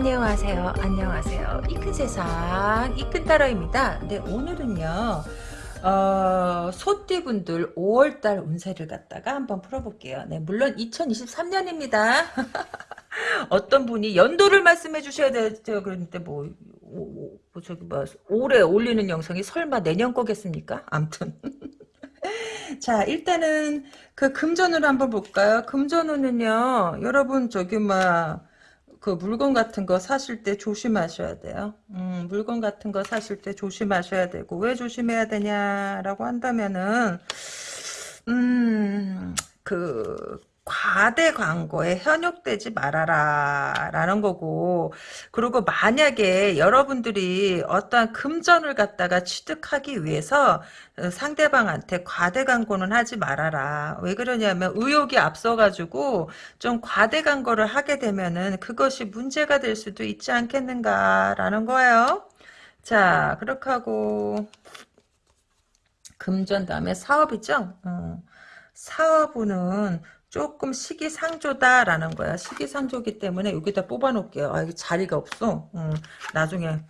안녕하세요. 안녕하세요. 이큰 세상 이큰 따라입니다. 네 오늘은요. 어, 소띠분들 5월달 운세를 갖다가 한번 풀어볼게요. 네, 물론 2023년입니다. 어떤 분이 연도를 말씀해 주셔야 되죠. 그런데 뭐, 오, 뭐 저기 뭐 올해 올리는 영상이 설마 내년 거겠습니까? 암튼. 자, 일단은 그 금전으로 한번 볼까요? 금전운은요, 여러분 저기 막, 그 물건 같은 거 사실 때 조심하셔야 돼요. 음, 물건 같은 거 사실 때 조심하셔야 되고, 왜 조심해야 되냐라고 한다면은, 음, 그, 과대 광고에 현혹되지 말아라 라는 거고. 그리고 만약에 여러분들이 어떠한 금전을 갖다가 취득하기 위해서 상대방한테 과대 광고는 하지 말아라. 왜 그러냐면 의욕이 앞서가지고 좀 과대 광고를 하게 되면은 그것이 문제가 될 수도 있지 않겠는가 라는 거예요. 자 그렇게 하고 금전 다음에 사업이죠? 어. 사업은 조금 시기상조다라는 거야. 시기상조기 때문에 여기다 뽑아놓을게요. 아, 이게 자리가 없어. 음, 나중에.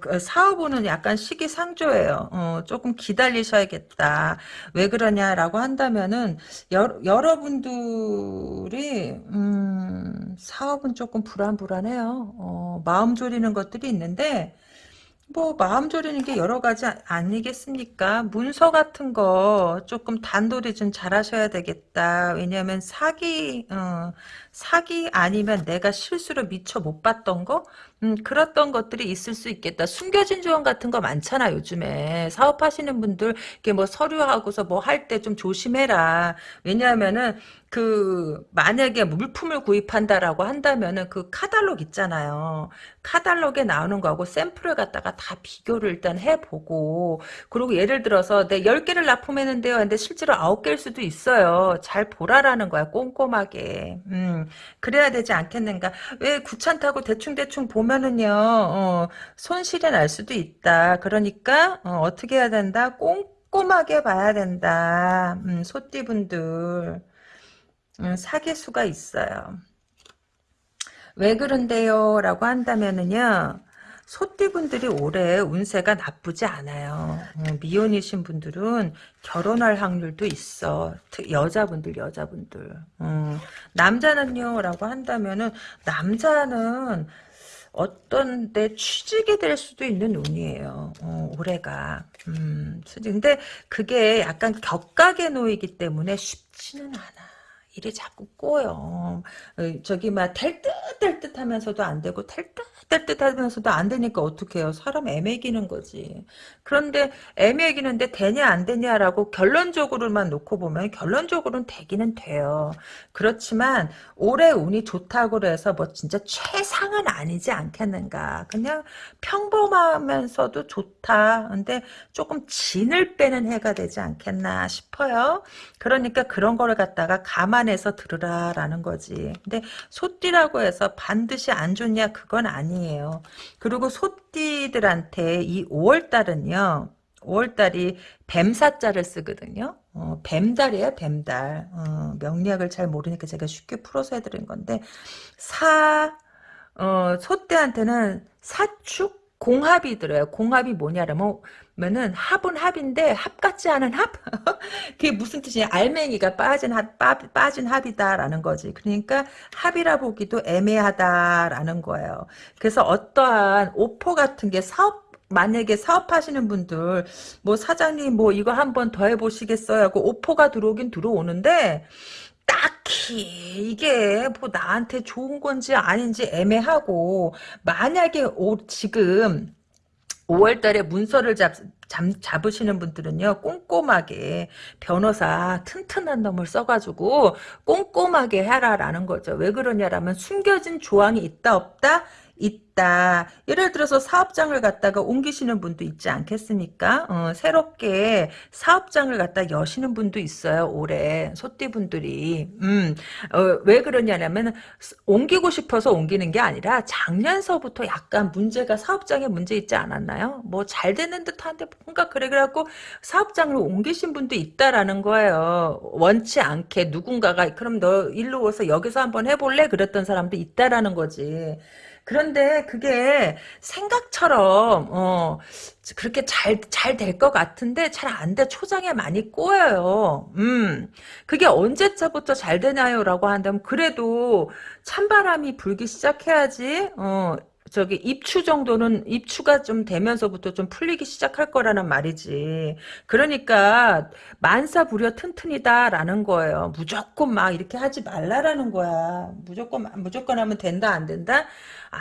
그 사업은 약간 시기상조예요. 어, 조금 기다리셔야겠다. 왜 그러냐라고 한다면은 여, 여러분들이 음, 사업은 조금 불안불안해요. 어, 마음 졸이는 것들이 있는데 뭐 마음 졸이는 게 여러 가지 아니겠습니까? 문서 같은 거 조금 단돌이 좀 잘하셔야 되겠다. 왜냐하면 사기 어, 사기 아니면 내가 실수로 미처 못 봤던 거 음, 그랬던 것들이 있을 수 있겠다. 숨겨진 조언 같은 거 많잖아, 요즘에. 사업하시는 분들, 이게 뭐 서류하고서 뭐 할 때 좀 조심해라. 왜냐하면은, 그, 만약에 물품을 구입한다라고 한다면은 그 카달록 있잖아요. 카달록에 나오는 거하고 샘플을 갖다가 다 비교를 일단 해보고, 그리고 예를 들어서 내 10개를 납품했는데요. 근데 실제로 9개일 수도 있어요. 잘 보라라는 거야, 꼼꼼하게. 음, 그래야 되지 않겠는가. 왜 구찬타고 대충대충 보면 보면은요, 어, 손실이 날 수도 있다. 그러니까, 어, 떻게 해야 된다? 꼼꼼하게 봐야 된다. 음, 소띠분들. 음, 사기수가 있어요. 왜 그런데요? 라고 한다면은요, 소띠분들이 올해 운세가 나쁘지 않아요. 음, 미혼이신 분들은 결혼할 확률도 있어. 여자분들, 여자분들. 음, 남자는요? 라고 한다면은, 남자는 어떤 데 취직이 될 수도 있는 운이에요. 어, 올해가. 음, 근데 그게 약간 격각의 노이기 때문에 쉽지는 않아. 일이 자꾸 꼬여. 어, 저기 막될듯될듯 하면서도 안 되고 될듯될듯 하면서도 안 되니까 어떻게 해요? 사람 애매기는 거지. 그런데 애매기는데 되냐 안 되냐라고 결론적으로만 놓고 보면 결론적으로는 되기는 돼요. 그렇지만 올해 운이 좋다고 해서 뭐 진짜 최상은 아니지 않겠는가. 그냥 평범하면서도 좋다. 근데 조금 진을 빼는 해가 되지 않겠나 싶어요. 그러니까 그런 거를 갖다가 가만 감안해서 들으라라는 거지. 근데 소띠라고 해서 반드시 안 좋냐 그건 아니에요. 그리고 소띠들한테 이 5월달은요. 5월달이 뱀사자를 쓰거든요. 어, 뱀달이에요, 뱀달. 어, 명리학을 잘 모르니까 제가 쉽게 풀어서 해드린 건데, 사, 어, 소떼한테는 사축, 공합이 들어요. 공합이 뭐냐면 면은 합은 합인데 합 같지 않은 합? 그게 무슨 뜻이냐? 알맹이가 빠진 합, 빠, 빠진 합이다라는 거지. 그러니까 합이라 보기도 애매하다라는 거예요. 그래서 어떠한 오퍼 같은 게 사업 만약에 사업하시는 분들 뭐 사장님 뭐 이거 한번 더 해보시겠어요 하고 오퍼가 들어오긴 들어오는데 딱히 이게 뭐 나한테 좋은 건지 아닌지 애매하고 만약에 오, 지금 5월달에 문서를 잡, 잡, 잡으시는 분들은요 꼼꼼하게 변호사 튼튼한 놈을 써가지고 꼼꼼하게 해라라는 거죠 왜 그러냐라면 숨겨진 조항이 있다 없다 있다. 예를 들어서 사업장을 갖다가 옮기시는 분도 있지 않겠습니까? 어, 새롭게 사업장을 갖다 여시는 분도 있어요. 올해 소띠분들이. 음, 어, 왜 그러냐면 옮기고 싶어서 옮기는 게 아니라 작년서부터 약간 문제가 사업장에 문제 있지 않았나요? 뭐 잘 되는 듯한데 뭔가 그래 그래갖고 사업장을 옮기신 분도 있다라는 거예요. 원치 않게 누군가가 그럼 너 일로 와서 여기서 한번 해볼래? 그랬던 사람도 있다라는 거지. 그런데 그게 생각처럼 어 그렇게 잘 잘 될 것 같은데 잘 안 돼. 초장에 많이 꼬여요. 음. 그게 언제부터 잘 되나요라고 한다면 그래도 찬바람이 불기 시작해야지. 어. 저기 입추 정도는 입추가 좀 되면서부터 좀 풀리기 시작할 거라는 말이지. 그러니까 만사 부려 튼튼이다라는 거예요. 무조건 막 이렇게 하지 말라라는 거야. 무조건 무조건 하면 된다 안 된다?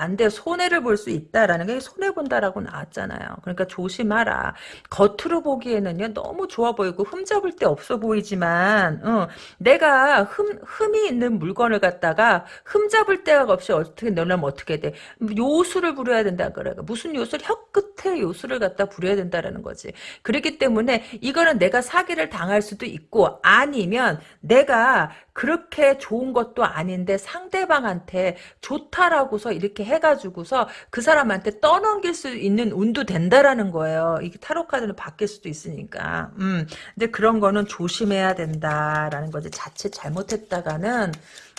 안 돼. 손해를 볼 수 있다라는 게 손해 본다라고 나왔잖아요. 그러니까 조심하라. 겉으로 보기에는요 너무 좋아 보이고 흠잡을 데 없어 보이지만 어, 내가 흠 흠이 있는 물건을 갖다가 흠잡을 데가 없이 어떻게 넣으면 어떻게 돼? 요술을 부려야 된다 그래. 무슨 요술? 혀 끝에 요술을 갖다 부려야 된다라는 거지. 그렇기 때문에 이거는 내가 사기를 당할 수도 있고 아니면 내가 그렇게 좋은 것도 아닌데 상대방한테 좋다라고서 이렇게 해가지고서 그 사람한테 떠넘길 수 있는 운도 된다라는 거예요. 이게 타로 카드는 바뀔 수도 있으니까. 음, 근데 그런 거는 조심해야 된다라는 거지. 자칫 잘못했다가는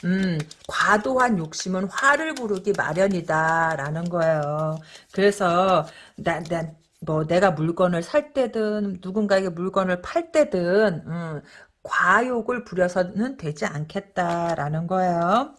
음, 과도한 욕심은 화를 부르기 마련이다라는 거예요. 그래서 난, 난, 뭐 내가 물건을 살 때든 누군가에게 물건을 팔 때든 음, 과욕을 부려서는 되지 않겠다라는 거예요.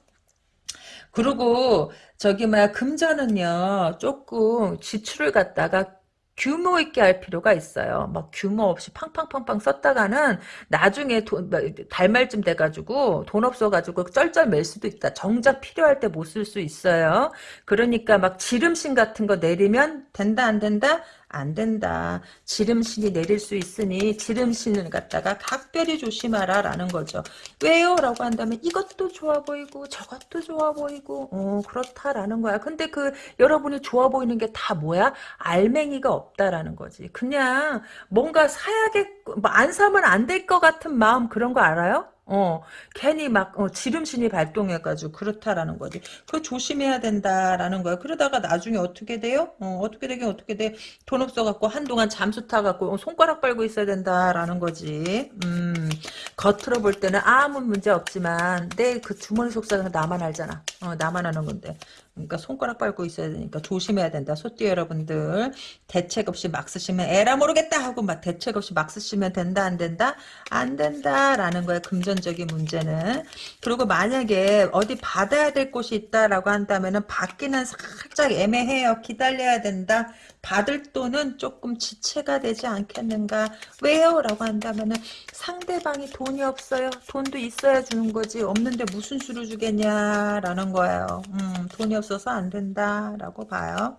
그리고 저기 뭐야 금전은요 조금 지출을 갖다가 규모 있게 할 필요가 있어요. 막 규모 없이 팡팡팡팡 썼다가는 나중에 돈, 뭐, 달말쯤 돼가지고 돈 없어가지고 쩔쩔 맬 수도 있다. 정작 필요할 때 못 쓸 수 있어요. 그러니까 막 지름신 같은 거 내리면 된다 안 된다? 안 된다. 지름신이 내릴 수 있으니 지름신을 갖다가 각별히 조심하라 라는 거죠. 왜요? 라고 한다면 이것도 좋아 보이고 저것도 좋아 보이고 어 그렇다라는 거야. 근데 그 여러분이 좋아 보이는 게 다 뭐야? 알맹이가 없다라는 거지. 그냥 뭔가 사야겠고 뭐안 사면 안 될 것 같은 마음 그런 거 알아요? 어, 괜히 막, 어, 지름신이 발동해가지고, 그렇다라는 거지. 그거 조심해야 된다라는 거야. 그러다가 나중에 어떻게 돼요? 어, 어떻게 되긴 어떻게 돼? 돈 없어갖고, 한동안 잠수 타갖고, 어, 손가락 빨고 있어야 된다라는 거지. 음, 겉으로 볼 때는 아무 문제 없지만, 내 그 주머니 속삭이는 나만 알잖아. 어, 나만 아는 건데. 그러니까 손가락 밟고 있어야 되니까 조심해야 된다. 소띠 여러분들 대책 없이 막 쓰시면 에라 모르겠다 하고 막 대책 없이 막 쓰시면 된다 안 된다? 안 된다라는 거예요. 금전적인 문제는. 그리고 만약에 어디 받아야 될 곳이 있다라고 한다면은 받기는 살짝 애매해요. 기다려야 된다. 받을 돈은 조금 지체가 되지 않겠는가? 왜요? 라고 한다면 은 상대방이 돈이 없어요. 돈도 있어야 주는 거지. 없는데 무슨 수를 주겠냐 라는 거예요. 음, 돈이 없 어서 안 된다라고 봐요.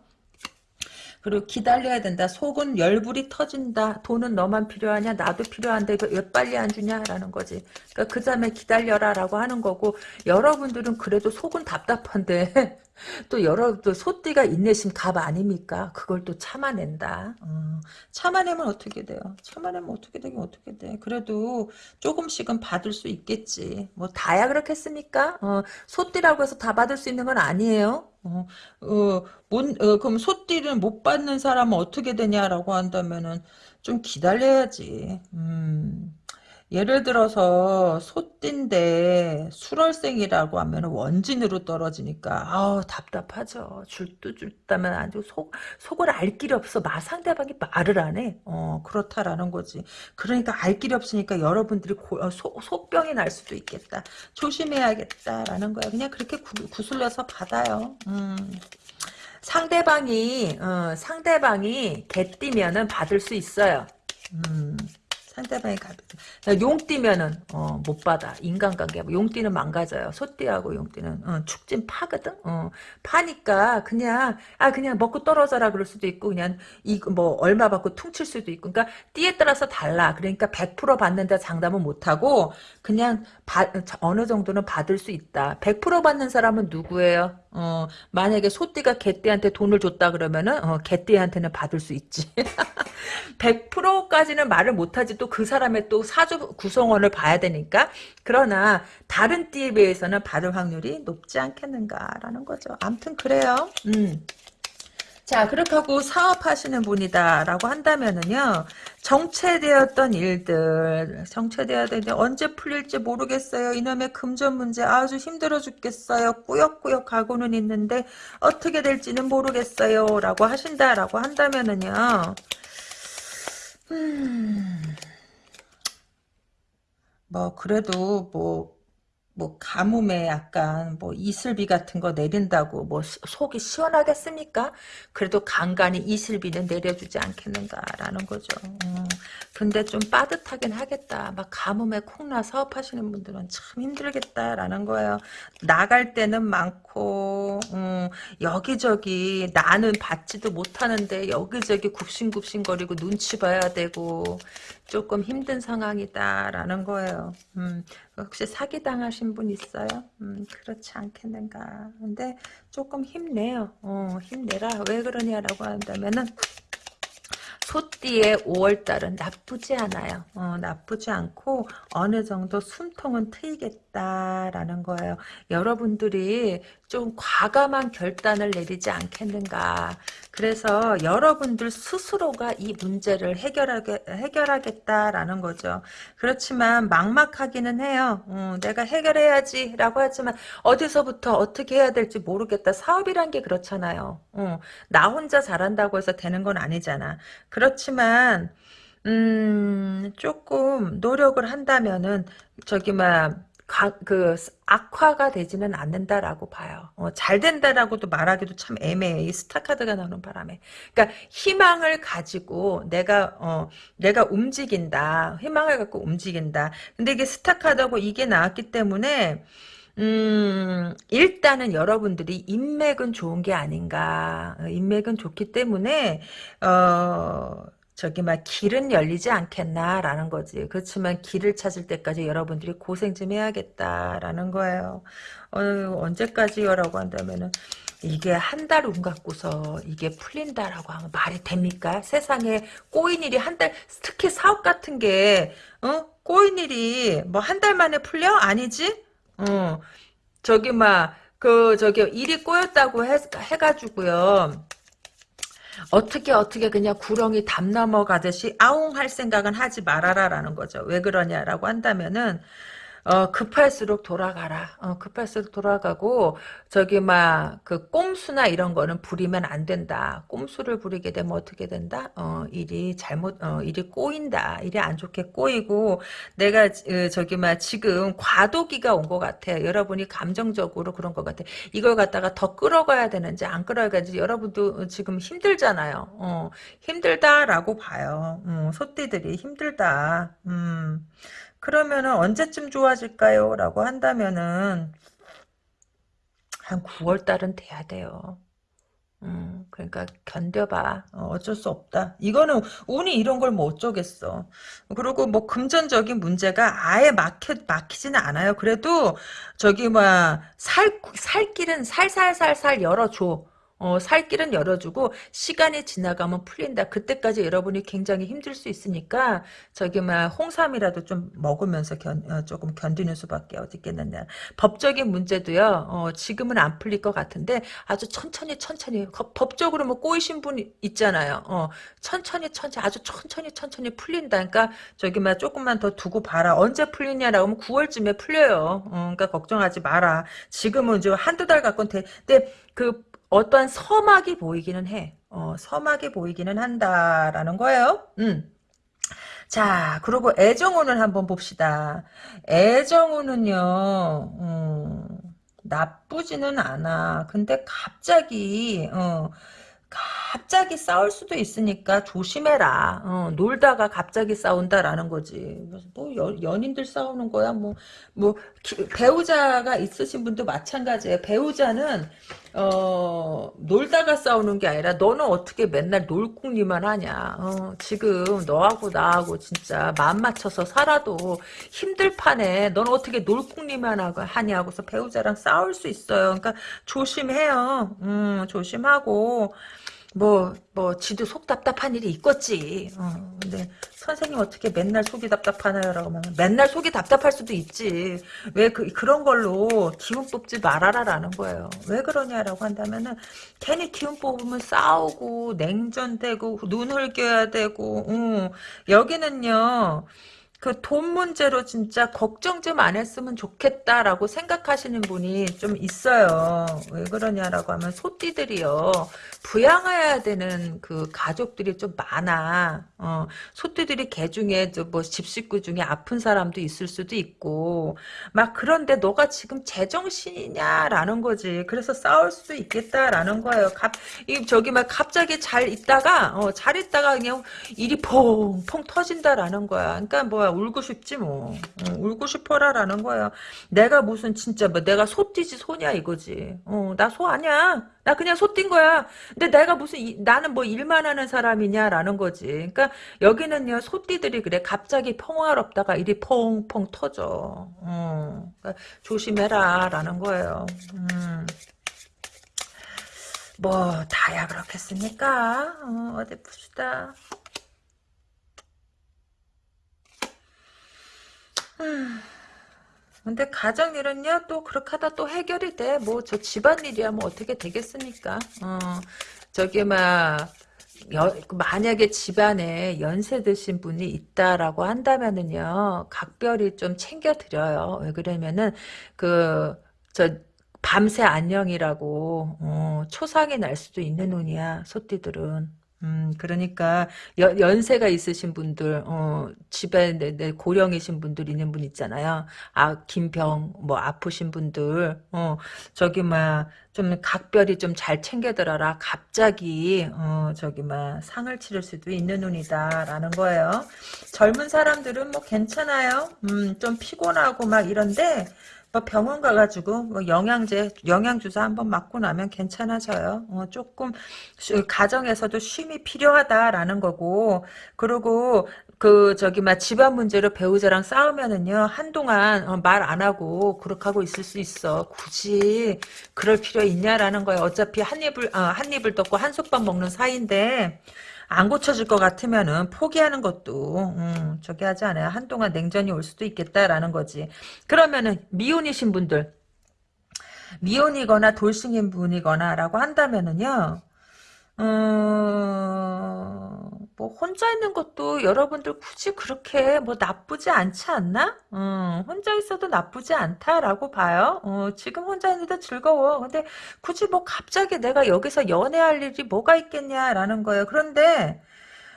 그리고 기다려야 된다. 속은 열불이 터진다. 돈은 너만 필요하냐? 나도 필요한데 왜 빨리 안 주냐라는 거지. 그러니까 그 다음에 기다려라라고 하는 거고 여러분들은 그래도 속은 답답한데 또 여러 또 소띠가 인내심 갑 아닙니까? 그걸 또 참아낸다. 어, 참아내면 어떻게 돼요? 참아내면 어떻게 되긴 어떻게 돼? 그래도 조금씩은 받을 수 있겠지. 뭐 다야 그렇겠습니까? 어, 소띠라고 해서 다 받을 수 있는 건 아니에요. 어, 어, 못, 어, 그럼 소띠를 못 받는 사람은 어떻게 되냐라고 한다면은 좀 기다려야지. 음. 예를 들어서 소띠인데 수월생이라고 하면 원진으로 떨어지니까 아우 답답하죠. 줄도 줄다면 아주 속 속을 알 길이 없어. 마 상대방이 말을 안 해. 어 그렇다라는 거지. 그러니까 알 길이 없으니까 여러분들이 고, 어, 소, 속병이 날 수도 있겠다. 조심해야겠다라는 거야. 그냥 그렇게 구, 구슬려서 받아요. 음. 상대방이 어, 상대방이 개띠면은 받을 수 있어요. 음. 상대방이 가볍다. 용띠면은 어, 못 받아. 인간관계. 용띠는 망가져요. 소띠하고 용띠는 어, 축진 파거든. 어, 파니까 그냥 아 그냥 먹고 떨어져라 그럴 수도 있고 그냥 이 뭐 얼마 받고 퉁칠 수도 있고. 그러니까 띠에 따라서 달라. 그러니까 100% 받는다 장담은 못 하고 그냥 바, 어느 정도는 받을 수 있다. 100% 받는 사람은 누구예요? 어, 만약에 소띠가 개띠한테 돈을 줬다 그러면은 어, 개띠한테는 받을 수 있지. 100%까지는 말을 못하지 또 그 사람의 또 사주 구성원을 봐야 되니까 그러나 다른 띠에 비해서는 받을 확률이 높지 않겠는가라는 거죠. 암튼 그래요. 음. 자, 그렇게 하고 사업하시는 분이다라고 한다면은요, 정체되었던 일들, 정체되었던 일들, 언제 풀릴지 모르겠어요. 이놈의 금전 문제 아주 힘들어 죽겠어요. 꾸역꾸역 가고는 있는데, 어떻게 될지는 모르겠어요. 라고 하신다라고 한다면은요, 음, 뭐, 그래도 뭐, 뭐 가뭄에 약간 뭐 이슬비 같은 거 내린다고 뭐 속이 시원하겠습니까? 그래도 간간히 이슬비는 내려주지 않겠는가라는 거죠. 음, 근데 좀 빠듯하긴 하겠다. 막 가뭄에 콩나 사업하시는 분들은 참 힘들겠다라는 거예요. 나갈 때는 많고 음, 여기저기 나는 받지도 못하는데 여기저기 굽신굽신거리고 눈치 봐야 되고 조금 힘든 상황이다라는 거예요. 음, 혹시 사기 당하신 분 있어요? 음, 그렇지 않겠는가. 근데 조금 힘내요. 어, 힘내라. 왜 그러냐라고 한다면은 소띠의 5월달은 나쁘지 않아요. 어, 나쁘지 않고 어느 정도 숨통은 트이겠다라는 거예요. 여러분들이 좀 과감한 결단을 내리지 않겠는가. 그래서 여러분들 스스로가 이 문제를 해결하게, 해결하겠다라는 거죠. 그렇지만 막막하기는 해요. 어, 내가 해결해야지 라고 하지만 어디서부터 어떻게 해야 될지 모르겠다. 사업이란 게 그렇잖아요. 어, 나 혼자 잘한다고 해서 되는 건 아니잖아. 그렇지만 음, 조금 노력을 한다면은 저기 막 가, 그 악화가 되지는 않는다라고 봐요. 어, 잘 된다라고도 말하기도 참 애매해. 이 스타 카드가 나오는 바람에. 그러니까 희망을 가지고 내가 어 내가 움직인다. 희망을 갖고 움직인다. 근데 이게 스타 카드고 이게 나왔기 때문에 음, 일단은 여러분들이 인맥은 좋은 게 아닌가. 어, 인맥은 좋기 때문에, 어, 저기 막 길은 열리지 않겠나라는 거지. 그렇지만 길을 찾을 때까지 여러분들이 고생 좀 해야겠다라는 거예요. 어, 언제까지요라고 한다면은 이게 한 달 운 갖고서 이게 풀린다라고 하면 말이 됩니까? 세상에 꼬인 일이 한 달, 특히 사업 같은 게, 어? 꼬인 일이 뭐 한 달 만에 풀려? 아니지? 어, 저기 막, 그, 저기, 일이 꼬였다고 해, 해가지고요. 어떻게 어떻게 그냥 구렁이 담 넘어가듯이 아웅 할 생각은 하지 말아라라는 거죠. 왜 그러냐라고 한다면은 어, 급할수록 돌아가라. 어, 급할수록 돌아가고, 저기, 막, 그, 꼼수나 이런 거는 부리면 안 된다. 꼼수를 부리게 되면 어떻게 된다? 어, 일이 잘못, 어, 일이 꼬인다. 일이 안 좋게 꼬이고, 내가, 어, 저기, 막, 지금 과도기가 온 것 같아. 여러분이 감정적으로 그런 것 같아. 이걸 갖다가 더 끌어가야 되는지, 안 끌어가야 되는지, 여러분도 지금 힘들잖아요. 어, 힘들다라고 봐요. 음, 소띠들이 힘들다. 음. 그러면은 언제쯤 좋아질까요? 라고 한다면은 한 9월 달은 돼야 돼요. 음, 그러니까 견뎌봐. 어, 쩔수 없다. 이거는 운이 이런 걸 뭐 어쩌겠어. 그리고 뭐 금전적인 문제가 아예 막혀 막히지는 않아요. 그래도 저기 뭐살 살 길은 살살살살 열어줘. 어, 살 길은 열어주고 시간이 지나가면 풀린다. 그때까지 여러분이 굉장히 힘들 수 있으니까 저기 막 홍삼이라도 좀 먹으면서 견, 어, 조금 견디는 수밖에 어딨겠느냐. 법적인 문제도요. 어, 지금은 안 풀릴 것 같은데 아주 천천히 천천히 법적으로 뭐 꼬이신 분 있잖아요. 어, 천천히 천천히 아주 천천히 천천히 풀린다. 그러니까 저기 막 조금만 더 두고 봐라. 언제 풀리냐라고 하면 9월쯤에 풀려요. 어, 그러니까 걱정하지 마라. 지금은 이제 한두 달 갖고는 돼. 근데 그 어떠한 서막이 보이기는 해. 어, 서막이 보이기는 한다라는 거예요. 음. 자, 그리고 애정운을 한번 봅시다. 애정운은요, 음, 나쁘지는 않아. 근데 갑자기, 어, 갑자기 싸울 수도 있으니까 조심해라. 어, 놀다가 갑자기 싸운다라는 거지. 뭐 연, 연인들 싸우는 거야. 뭐, 뭐 기, 배우자가 있으신 분도 마찬가지예요. 배우자는 어, 놀다가 싸우는 게 아니라 너는 어떻게 맨날 놀궁리만 하냐. 어, 지금 너하고 나하고 진짜 마음 맞춰서 살아도 힘들 판에 너는 어떻게 놀궁리만 하냐고서 배우자랑 싸울 수 있어요. 그러니까 조심해요. 음, 조심하고 뭐, 뭐, 지도 속 답답한 일이 있겠지. 어, 근데 선생님 어떻게 맨날 속이 답답하나요? 라고 하면 맨날 속이 답답할 수도 있지. 왜 그, 그런 걸로 기운 뽑지 말아라라는 거예요. 왜 그러냐라고 한다면은 괜히 기운 뽑으면 싸우고 냉전되고 눈 흘겨야 되고, 어, 여기는요, 그 돈 문제로 진짜 걱정 좀 안 했으면 좋겠다라고 생각하시는 분이 좀 있어요. 왜 그러냐라고 하면 소띠들이요. 부양해야 되는 그 가족들이 좀 많아. 어, 소띠들이 개 중에 뭐 집 식구 중에 아픈 사람도 있을 수도 있고 막 그런데 너가 지금 제정신이냐라는 거지. 그래서 싸울 수도 있겠다라는 거예요. 갑, 이 저기 막 갑자기 잘 있다가 어, 잘 있다가 그냥 일이 퐁퐁 터진다라는 거야. 그러니까 뭐야 울고 싶지 뭐. 어, 울고 싶어라라는 거예요. 내가 무슨 진짜 뭐 내가 소띠지 소냐 이거지. 어, 나 소 아니야. 나 그냥 소뛴 거야. 근데 내가 무슨 이, 나는 뭐 일만 하는 사람이냐라는 거지. 그러니까 여기는요 소띠들이 그래. 갑자기 평화롭다가 일이 펑펑 터져. 어, 그러니까 조심해라라는 거예요. 음. 뭐 다야 그렇겠습니까? 어, 어디 봅시다. 근데 가정일은요 또 그렇게 하다 또 해결이 돼. 뭐 저 집안일이야 뭐 어떻게 되겠습니까? 어 저기 막 여, 만약에 집안에 연세 드신 분이 있다라고 한다면은요 각별히 좀 챙겨 드려요. 왜 그러면은 그저 밤새 안녕이라고 어, 초상이 날 수도 있는 운이야 소띠들은. 음, 그러니까, 연, 연세가 있으신 분들, 어, 집에 내, 내 고령이신 분들 있는 분 있잖아요. 아, 김병, 뭐, 아프신 분들, 어, 저기, 막, 좀, 각별히 좀 잘 챙겨들어라. 갑자기, 어, 저기, 막, 상을 치를 수도 있는 운이다. 라는 거예요. 젊은 사람들은 뭐, 괜찮아요. 음, 좀 피곤하고 막 이런데, 뭐 병원 가가지고 뭐 영양제, 영양 주사 한번 맞고 나면 괜찮아져요. 어, 조금 쉬, 가정에서도 쉼이 필요하다라는 거고 그리고 그 저기 막 집안 문제로 배우자랑 싸우면은요 한동안 어, 말안 하고 그렇게 하고 있을 수 있어. 굳이 그럴 필요 있냐라는 거예요. 어차피 한 입을 어, 한 입을 덮고 한 솥밥 먹는 사이인데 안 고쳐질 것 같으면은 포기하는 것도 음, 저기 하지 않아요. 한동안 냉전이 올 수도 있겠다라는 거지. 그러면은 미혼이신 분들 미혼이거나 돌싱인 분이거나라고 한다면은요. 어, 뭐 혼자 있는 것도 여러분들 굳이 그렇게 뭐 나쁘지 않지 않나? 어, 혼자 있어도 나쁘지 않다라고 봐요. 어, 지금 혼자 있는데 즐거워. 근데 굳이 뭐 갑자기 내가 여기서 연애할 일이 뭐가 있겠냐라는 거예요. 그런데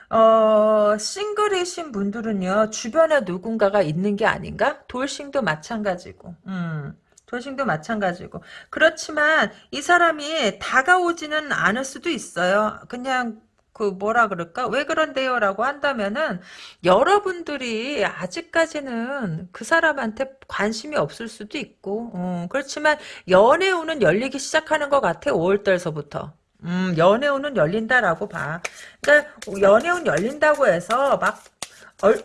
어, 싱글이신 분들은요, 주변에 누군가가 있는 게 아닌가? 돌싱도 마찬가지고, 음. 돌싱도 마찬가지고. 그렇지만 이 사람이 다가오지는 않을 수도 있어요. 그냥 그 뭐라 그럴까? 왜 그런데요? 라고 한다면은 여러분들이 아직까지는 그 사람한테 관심이 없을 수도 있고 어, 그렇지만 연애운은 열리기 시작하는 것 같아 5월달서부터 음, 연애운은 열린다라고 봐. 그러니까 연애운 열린다고 해서 막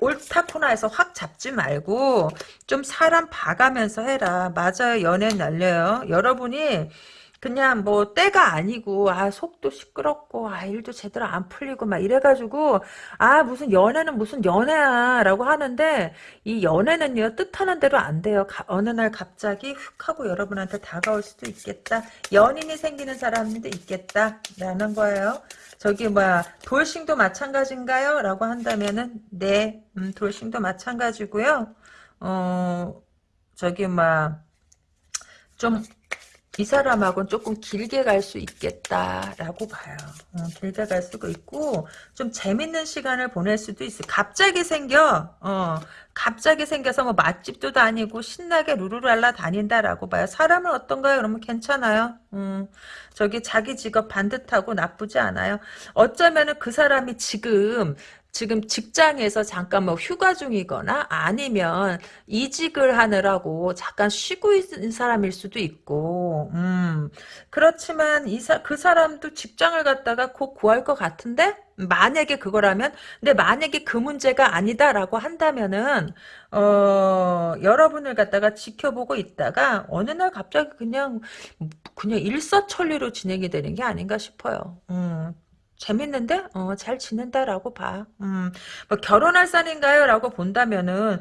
옳다코나 해서 확 잡지 말고 좀 사람 봐가면서 해라. 맞아요. 연애는 열려요. 여러분이 그냥 뭐 때가 아니고 아 속도 시끄럽고 아 일도 제대로 안 풀리고 막 이래가지고 아 무슨 연애는 무슨 연애야 라고 하는데 이 연애는요 뜻하는 대로 안 돼요. 가, 어느 날 갑자기 훅 하고 여러분한테 다가올 수도 있겠다. 연인이 생기는 사람도 있겠다. 라는 거예요. 저기 뭐야 돌싱도 마찬가지인가요? 라고 한다면은 네 음, 돌싱도 마찬가지고요. 어 저기 뭐좀 이 사람하고는 조금 길게 갈 수 있겠다라고 봐요. 어, 길게 갈 수도 있고 좀 재밌는 시간을 보낼 수도 있어. 갑자기 생겨. 어, 갑자기 생겨서 뭐 맛집도 다니고 신나게 루루랄라 다닌다라고 봐요. 사람은 어떤가요? 그러면 괜찮아요. 음, 저기 자기 직업 반듯하고 나쁘지 않아요. 어쩌면은 그 사람이 지금 지금 직장에서 잠깐 뭐 휴가 중이거나 아니면 이직을 하느라고 잠깐 쉬고 있는 사람일 수도 있고, 음, 그렇지만 이사, 그 사람도 직장을 갖다가 곧 구할 것 같은데? 만약에 그거라면, 근데 만약에 그 문제가 아니다라고 한다면은, 어, 여러분을 갖다가 지켜보고 있다가 어느 날 갑자기 그냥, 그냥 일사천리로 진행이 되는 게 아닌가 싶어요. 음. 재밌는데? 어, 잘 지낸다라고 봐. 음, 뭐 결혼할 산인가요? 라고 본다면은,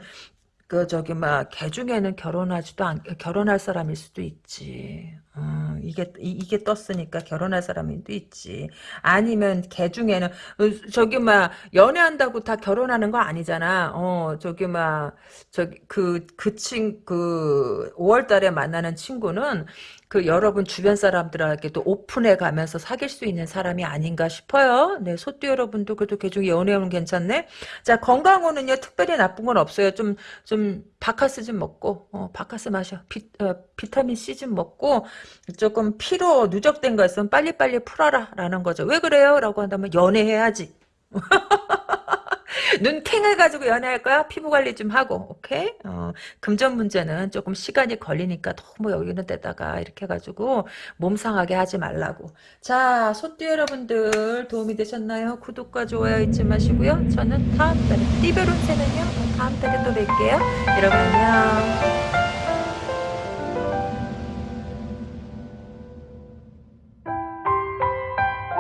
그, 저기, 막, 개 중에는 결혼하지도 않, 결혼할 사람일 수도 있지. 어, 이게, 이, 게 떴으니까 결혼할 사람이 또 있지. 아니면 개 중에는, 어, 저기, 막, 연애한다고 다 결혼하는 거 아니잖아. 어, 저기, 막, 저기, 그, 그 친, 그, 5월 달에 만나는 친구는, 그 여러분 주변 사람들에게도 오픈해 가면서 사귈 수 있는 사람이 아닌가 싶어요. 네, 소띠 여러분도 그래도 개중 연애운은 괜찮네. 자, 건강운은요, 특별히 나쁜 건 없어요. 좀, 좀, 바카스 좀 먹고, 어, 바카스 마셔. 비, 어, 비타민 C 좀 먹고, 조금 피로 누적된 거 있으면 빨리빨리 풀어라. 라는 거죠. 왜 그래요? 라고 한다면 연애해야지. 눈탱을 가지고 연애할 거야? 피부 관리 좀 하고, 오케이? 어, 금전 문제는 조금 시간이 걸리니까 너무 여기는 데다가 이렇게 해가지고 몸 상하게 하지 말라고. 자, 소띠 여러분들 도움이 되셨나요? 구독과 좋아요 잊지 마시고요. 저는 다음 달에, 띠별운세는요? 다음 달에 또 뵐게요. 여러분 안녕.